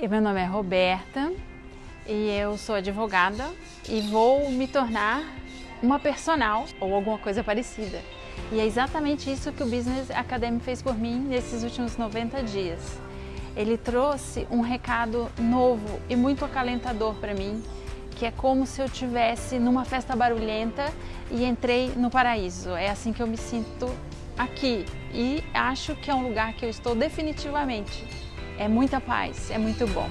Meu nome é Roberta e eu sou advogada e vou me tornar uma personal ou alguma coisa parecida. E é exatamente isso que o Business Academy fez por mim nesses últimos 90 dias. Ele trouxe um recado novo e muito acalentador para mim, que é como se eu estivesse numa festa barulhenta e entrei no paraíso. É assim que eu me sinto aqui e acho que é um lugar que eu estou definitivamente. É muita paz, é muito bom.